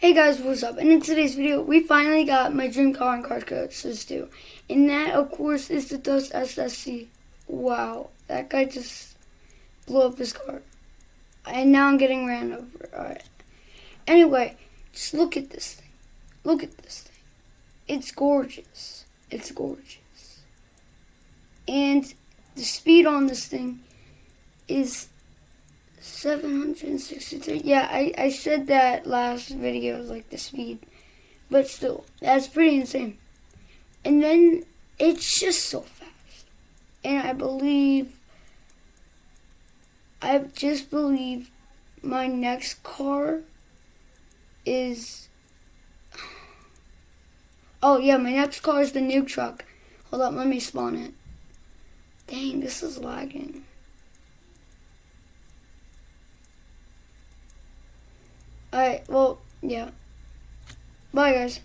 Hey guys, what's up? And in today's video, we finally got my dream car and Car Crushers 2. And that, of course, is the Dust SSC. Wow, that guy just blew up his car. And now I'm getting ran over. Alright. Anyway, just look at this thing. Look at this thing. It's gorgeous. It's gorgeous. And the speed on this thing is 763. Yeah, I, I said that last video, like the speed. But still, that's pretty insane. And then it's just so fast. And I believe, I just believe my next car is, oh yeah, my next car is the new truck. Hold up, let me spawn it. Dang, this is lagging. Alright, well, yeah. Bye, guys.